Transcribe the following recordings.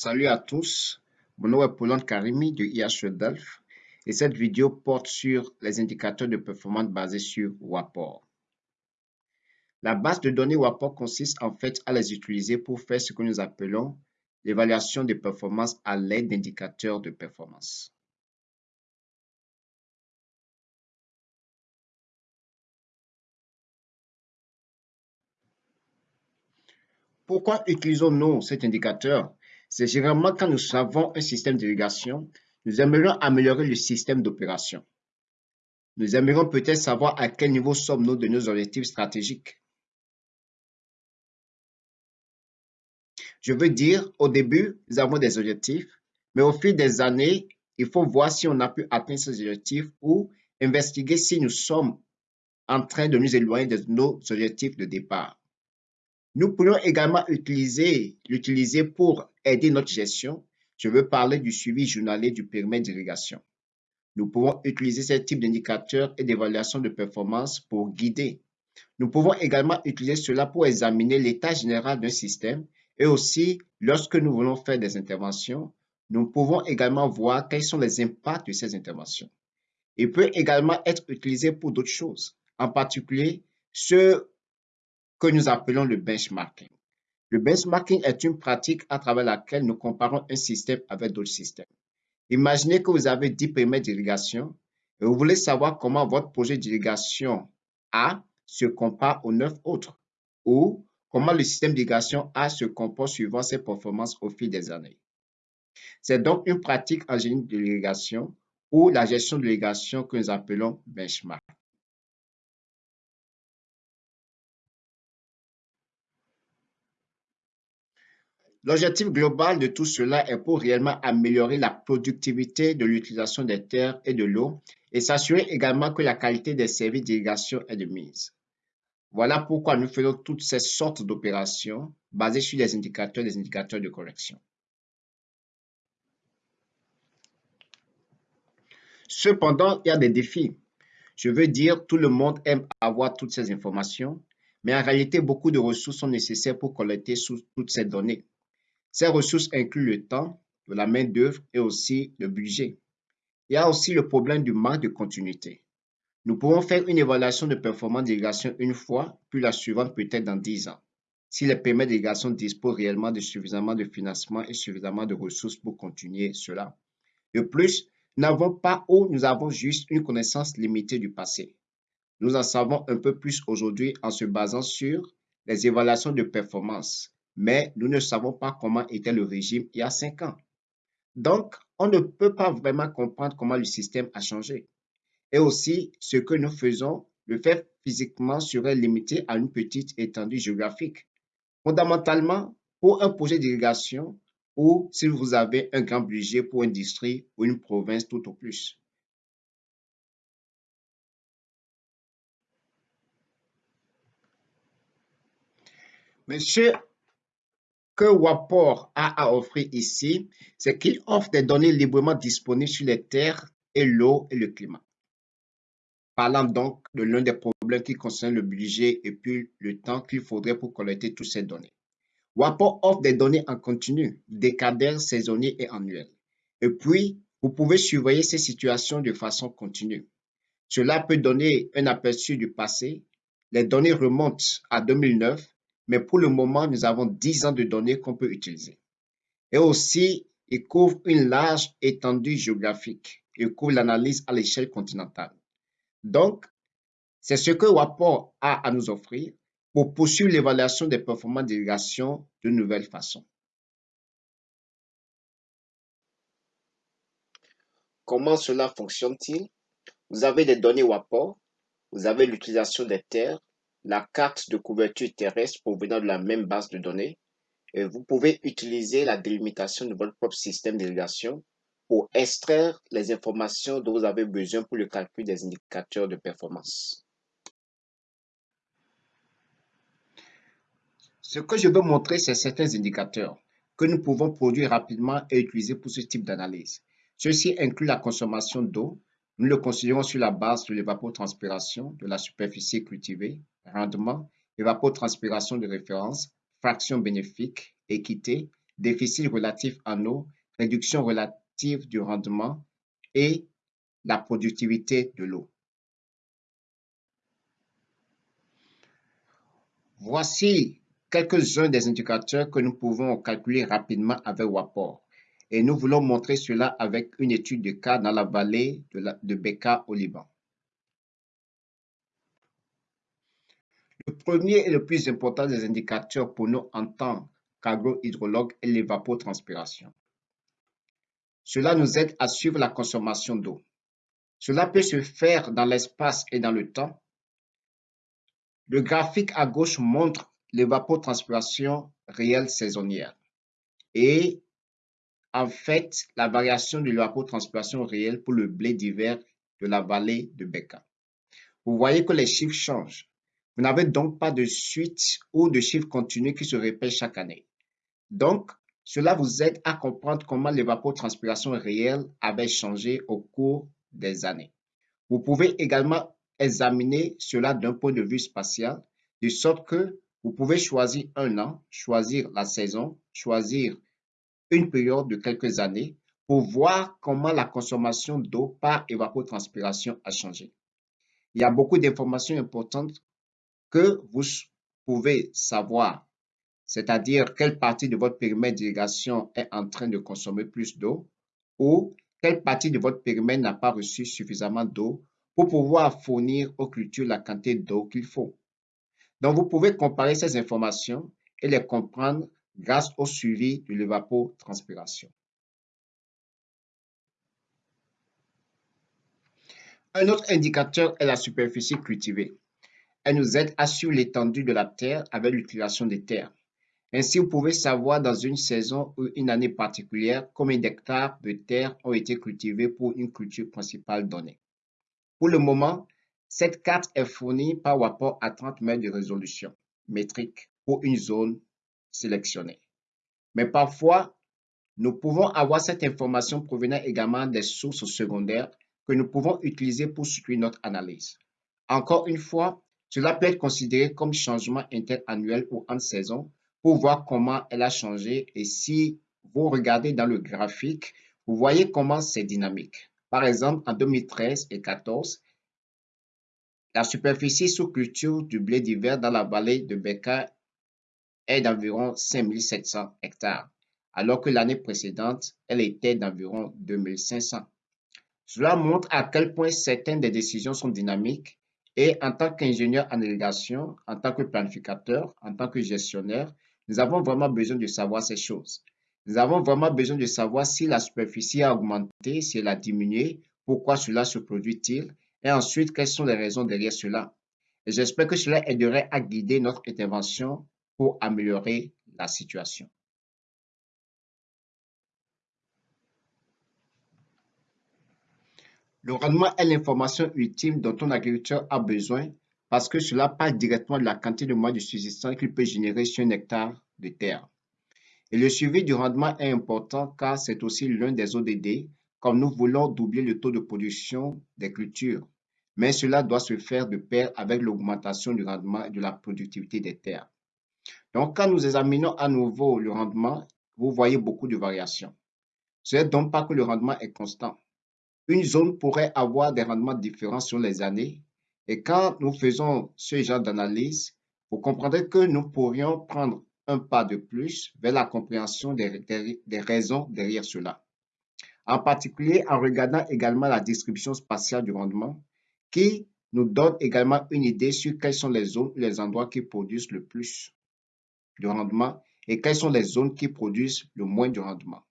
Salut à tous, mon nom est Paulon Karimi de IHE Delft et cette vidéo porte sur les indicateurs de performance basés sur WAPOR. La base de données WAPOR consiste en fait à les utiliser pour faire ce que nous appelons l'évaluation de performance à l'aide d'indicateurs de performance. Pourquoi utilisons-nous cet indicateur? C'est généralement quand nous savons un système d'irrigation, nous aimerions améliorer le système d'opération. Nous aimerions peut-être savoir à quel niveau sommes-nous de nos objectifs stratégiques. Je veux dire, au début, nous avons des objectifs, mais au fil des années, il faut voir si on a pu atteindre ces objectifs ou investiguer si nous sommes en train de nous éloigner de nos objectifs de départ. Nous pourrions également utiliser l'utiliser pour aider notre gestion. Je veux parler du suivi journalier du périmètre d'irrigation. Nous pouvons utiliser ce type d'indicateurs et d'évaluation de performance pour guider. Nous pouvons également utiliser cela pour examiner l'état général d'un système et aussi, lorsque nous voulons faire des interventions, nous pouvons également voir quels sont les impacts de ces interventions. Il peut également être utilisé pour d'autres choses, en particulier ce que nous appelons le benchmarking. Le benchmarking est une pratique à travers laquelle nous comparons un système avec d'autres systèmes. Imaginez que vous avez 10 périmètres d'irrigation et vous voulez savoir comment votre projet d'irrigation A se compare aux 9 autres ou comment le système d'irrigation A se comporte suivant ses performances au fil des années. C'est donc une pratique en génie de l'irrigation ou la gestion de l'irrigation que nous appelons benchmark. L'objectif global de tout cela est pour réellement améliorer la productivité de l'utilisation des terres et de l'eau et s'assurer également que la qualité des services d'irrigation est de mise. Voilà pourquoi nous faisons toutes ces sortes d'opérations basées sur des indicateurs, des indicateurs de correction. Cependant, il y a des défis. Je veux dire, tout le monde aime avoir toutes ces informations, mais en réalité, beaucoup de ressources sont nécessaires pour collecter toutes ces données. Ces ressources incluent le temps, la main-d'œuvre et aussi le budget. Il y a aussi le problème du manque de continuité. Nous pouvons faire une évaluation de performance d'irrigation une fois, puis la suivante peut-être dans 10 ans, si les paiements d'irrigation disposent réellement de suffisamment de financement et suffisamment de ressources pour continuer cela. De plus, nous n'avons pas ou nous avons juste une connaissance limitée du passé. Nous en savons un peu plus aujourd'hui en se basant sur les évaluations de performance, mais nous ne savons pas comment était le régime il y a cinq ans. Donc, on ne peut pas vraiment comprendre comment le système a changé. Et aussi, ce que nous faisons, le faire physiquement serait limité à une petite étendue géographique. Fondamentalement, pour un projet d'irrigation ou si vous avez un grand budget pour une district ou une province tout au plus. Monsieur que WAPOR a à offrir ici, c'est qu'il offre des données librement disponibles sur les terres et l'eau et le climat. Parlant donc de l'un des problèmes qui concerne le budget et puis le temps qu'il faudrait pour collecter toutes ces données. WAPOR offre des données en continu, décadaires, saisonniers et annuels. Et puis, vous pouvez surveiller ces situations de façon continue. Cela peut donner un aperçu du passé. Les données remontent à 2009 mais pour le moment, nous avons 10 ans de données qu'on peut utiliser. Et aussi, il couvre une large étendue géographique. Il couvre l'analyse à l'échelle continentale. Donc, c'est ce que WAPOR a à nous offrir pour poursuivre l'évaluation des performances d'irrigation de nouvelles façons. Comment cela fonctionne-t-il? Vous avez des données WAPOR, vous avez l'utilisation des terres, la carte de couverture terrestre provenant de la même base de données. Et vous pouvez utiliser la délimitation de votre propre système d'irrigation pour extraire les informations dont vous avez besoin pour le calcul des indicateurs de performance. Ce que je veux montrer, c'est certains indicateurs que nous pouvons produire rapidement et utiliser pour ce type d'analyse. Ceci inclut la consommation d'eau. Nous le considérons sur la base de l'évapotranspiration de la superficie cultivée, rendement, évapotranspiration de référence, fraction bénéfique, équité, déficit relatif en eau, réduction relative du rendement et la productivité de l'eau. Voici quelques-uns des indicateurs que nous pouvons calculer rapidement avec WAPOR. Et nous voulons montrer cela avec une étude de cas dans la vallée de, Beka au Liban. Le premier et le plus important des indicateurs pour nous en tant qu'agrohydrologue est l'évapotranspiration. Cela nous aide à suivre la consommation d'eau. Cela peut se faire dans l'espace et dans le temps. Le graphique à gauche montre l'évapotranspiration réelle saisonnière et en fait la variation de l'évapotranspiration réelle pour le blé d'hiver de la vallée de Beka. Vous voyez que les chiffres changent. Vous n'avez donc pas de suite ou de chiffres continus qui se répètent chaque année. Donc, cela vous aide à comprendre comment l'évapotranspiration réelle avait changé au cours des années. Vous pouvez également examiner cela d'un point de vue spatial, de sorte que vous pouvez choisir un an, choisir la saison, choisir une période de quelques années pour voir comment la consommation d'eau par évapotranspiration a changé. Il y a beaucoup d'informations importantes que vous pouvez savoir, c'est-à-dire quelle partie de votre périmètre d'irrigation est en train de consommer plus d'eau ou quelle partie de votre périmètre n'a pas reçu suffisamment d'eau pour pouvoir fournir aux cultures la quantité d'eau qu'il faut. Donc, vous pouvez comparer ces informations et les comprendre grâce au suivi de l'évapotranspiration. Un autre indicateur est la superficie cultivée. Elle nous aide à suivre l'étendue de la terre avec l'utilisation des terres. Ainsi, vous pouvez savoir dans une saison ou une année particulière combien d'hectares de terre ont été cultivés pour une culture principale donnée. Pour le moment, cette carte est fournie par rapport à 30 mètres de résolution métrique pour une zone sélectionnée. Mais parfois, nous pouvons avoir cette information provenant également des sources secondaires que nous pouvons utiliser pour suivre notre analyse. Encore une fois, cela peut être considéré comme changement interannuel ou en saison pour voir comment elle a changé et si vous regardez dans le graphique, vous voyez comment c'est dynamique. Par exemple, en 2013 et 2014, la superficie sous culture du blé d'hiver dans la vallée de Beka est d'environ 5700 hectares, alors que l'année précédente, elle était d'environ 2500. Cela montre à quel point certaines des décisions sont dynamiques et en tant qu'ingénieur en irrigation, en tant que planificateur, en tant que gestionnaire, nous avons vraiment besoin de savoir ces choses. Nous avons vraiment besoin de savoir si la superficie a augmenté, si elle a diminué, pourquoi cela se produit-il et ensuite quelles sont les raisons derrière cela. J'espère que cela aiderait à guider notre intervention pour améliorer la situation. Le rendement est l'information ultime dont un agriculteur a besoin parce que cela parle directement de la quantité de mois de subsistance qu'il peut générer sur un hectare de terre. Et le suivi du rendement est important car c'est aussi l'un des ODD comme nous voulons doubler le taux de production des cultures. Mais cela doit se faire de pair avec l'augmentation du rendement et de la productivité des terres. Donc, quand nous examinons à nouveau le rendement, vous voyez beaucoup de variations. Ce n'est donc pas que le rendement est constant. Une zone pourrait avoir des rendements différents sur les années et quand nous faisons ce genre d'analyse, vous comprendrez que nous pourrions prendre un pas de plus vers la compréhension des, raisons derrière cela. En particulier en regardant également la distribution spatiale du rendement qui nous donne également une idée sur quelles sont les zones les endroits qui produisent le plus de rendement et quelles sont les zones qui produisent le moins de rendement.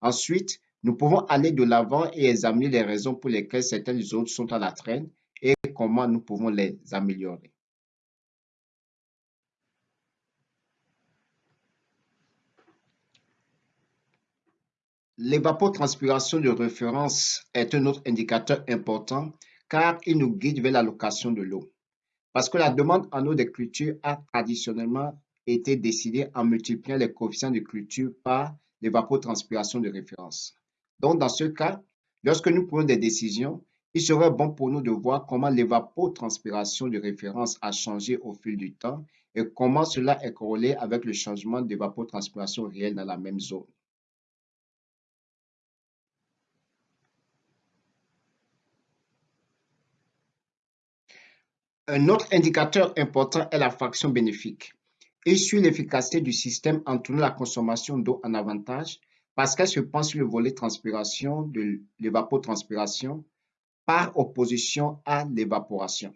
Ensuite, nous pouvons aller de l'avant et examiner les raisons pour lesquelles certaines zones sont à la traîne et comment nous pouvons les améliorer. L'évapotranspiration de référence est un autre indicateur important car il nous guide vers l'allocation de l'eau. Parce que la demande en eau des cultures a traditionnellement été décidée en multipliant les coefficients de culture par l'évapotranspiration de référence. Donc, dans ce cas, lorsque nous prenons des décisions, il serait bon pour nous de voir comment l'évapotranspiration de référence a changé au fil du temps et comment cela est corrélé avec le changement d'évapotranspiration réel dans la même zone. Un autre indicateur important est la fraction bénéfique. Il suit l'efficacité du système en tournant la consommation d'eau en avantage parce qu'elle se pense sur le volet transpiration de l'évapotranspiration par opposition à l'évaporation.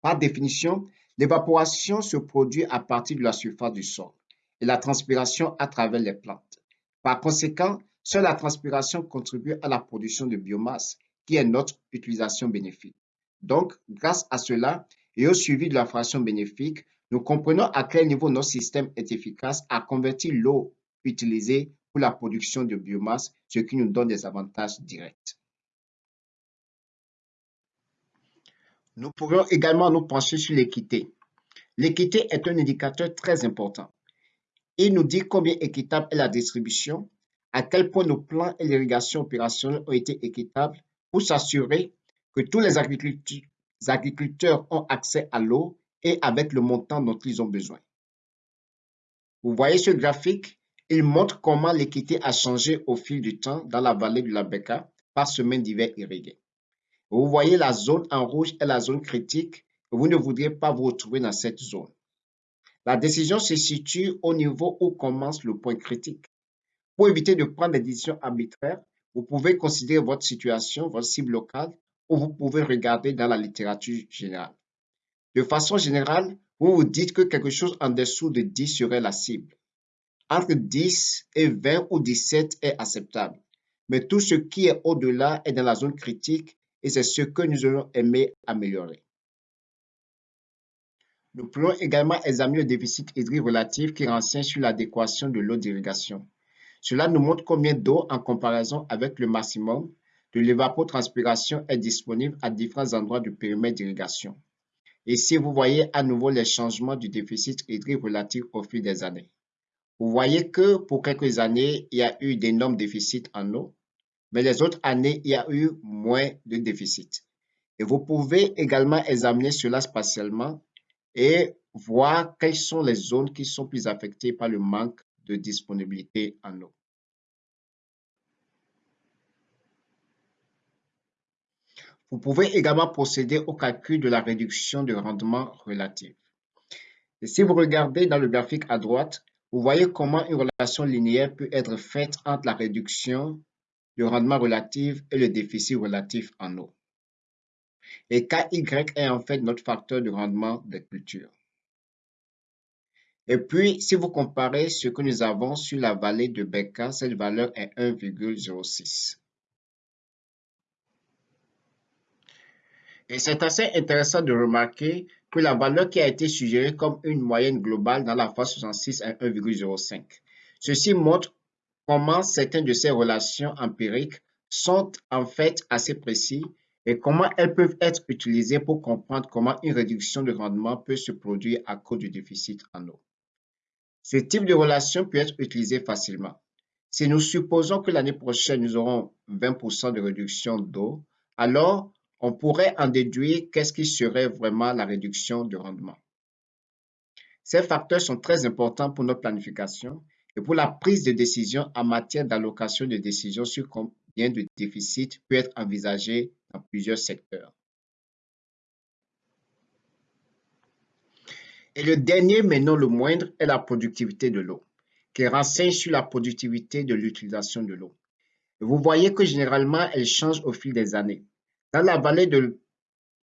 Par définition, l'évaporation se produit à partir de la surface du sol et la transpiration à travers les plantes. Par conséquent, seule la transpiration contribue à la production de biomasse, qui est notre utilisation bénéfique. Donc, grâce à cela et au suivi de la fraction bénéfique, nous comprenons à quel niveau notre système est efficace à convertir l'eau utilisée pour la production de biomasse, ce qui nous donne des avantages directs. Nous pourrions également nous pencher sur l'équité. L'équité est un indicateur très important. Il nous dit combien équitable est la distribution, à quel point nos plans et l'irrigation opérationnelle ont été équitables pour s'assurer que tous les agriculteurs ont accès à l'eau et avec le montant dont ils ont besoin. Vous voyez ce graphique, il montre comment l'équité a changé au fil du temps dans la vallée de la Beka par semaine d'hiver irrigué. Vous voyez la zone en rouge est la zone critique vous ne voudriez pas vous retrouver dans cette zone. La décision se situe au niveau où commence le point critique. Pour éviter de prendre des décisions arbitraires, vous pouvez considérer votre situation, votre cible locale, ou vous pouvez regarder dans la littérature générale. De façon générale, vous vous dites que quelque chose en dessous de 10 serait la cible. Entre 10 et 20 ou 17 est acceptable. Mais tout ce qui est au-delà est dans la zone critique et c'est ce que nous allons aimer améliorer. Nous pourrons également examiner le déficit hydrique relatif qui renseigne sur l'adéquation de l'eau d'irrigation. Cela nous montre combien d'eau en comparaison avec le maximum de l'évapotranspiration est disponible à différents endroits du périmètre d'irrigation. Ici, vous voyez à nouveau les changements du déficit hydrique relatif au fil des années. Vous voyez que pour quelques années, il y a eu d'énormes déficits en eau, mais les autres années, il y a eu moins de déficit. Et vous pouvez également examiner cela spatialement et voir quelles sont les zones qui sont plus affectées par le manque de disponibilité en eau. Vous pouvez également procéder au calcul de la réduction de rendement relatif. Et si vous regardez dans le graphique à droite, vous voyez comment une relation linéaire peut être faite entre la réduction du rendement relatif et le déficit relatif en eau. Et KY est en fait notre facteur de rendement des cultures. Et puis, si vous comparez ce que nous avons sur la vallée de Beka, cette valeur est 1,06. Et c'est assez intéressant de remarquer que la valeur qui a été suggérée comme une moyenne globale dans la phase 66 est 1,05. Ceci montre comment certaines de ces relations empiriques sont en fait assez précises et comment elles peuvent être utilisées pour comprendre comment une réduction de rendement peut se produire à cause du déficit en eau. Ce type de relation peut être utilisé facilement. Si nous supposons que l'année prochaine, nous aurons 20% de réduction d'eau, alors on pourrait en déduire qu'est-ce qui serait vraiment la réduction de rendement. Ces facteurs sont très importants pour notre planification et pour la prise de décision en matière d'allocation de décisions sur combien de déficit peut être envisagé dans plusieurs secteurs. Et le dernier, mais non le moindre, est la productivité de l'eau, qui renseigne sur la productivité de l'utilisation de l'eau. Vous voyez que généralement, elle change au fil des années. Dans la vallée de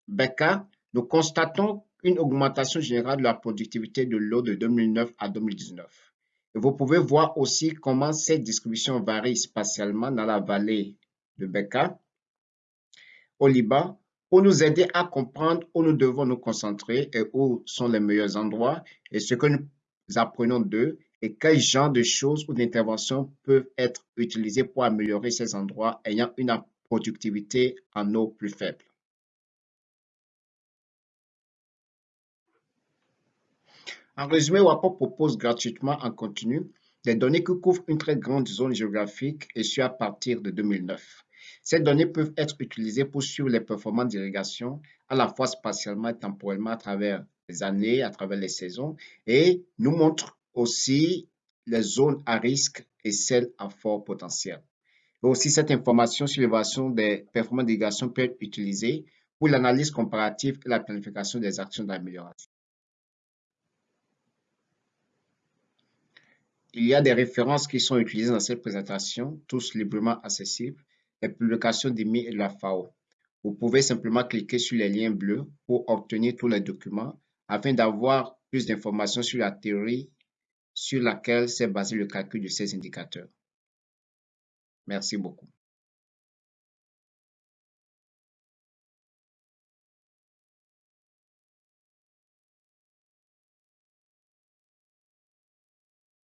Beka, nous constatons une augmentation générale de la productivité de l'eau de 2009 à 2019. vous pouvez voir aussi comment cette distribution varie spatialement dans la vallée de Beka, au Liban, pour nous aider à comprendre où nous devons nous concentrer et où sont les meilleurs endroits et ce que nous apprenons d'eux et quel genre de choses ou d'interventions peuvent être utilisées pour améliorer ces endroits ayant une productivité en eau plus faible. En résumé, WAPO propose gratuitement en continu des données qui couvrent une très grande zone géographique et ce à partir de 2009. Ces données peuvent être utilisées pour suivre les performances d'irrigation à la fois spatialement et temporellement à travers les années, à travers les saisons, et nous montre aussi les zones à risque et celles à fort potentiel. Aussi, cette information sur l'évaluation des performances d'irrigation peut être utilisée pour l'analyse comparative et la planification des actions d'amélioration. Il y a des références qui sont utilisées dans cette présentation, tous librement accessibles, les publications d'IMI et de la FAO. Vous pouvez simplement cliquer sur les liens bleus pour obtenir tous les documents afin d'avoir plus d'informations sur la théorie sur laquelle s'est basé le calcul de ces indicateurs. Merci beaucoup.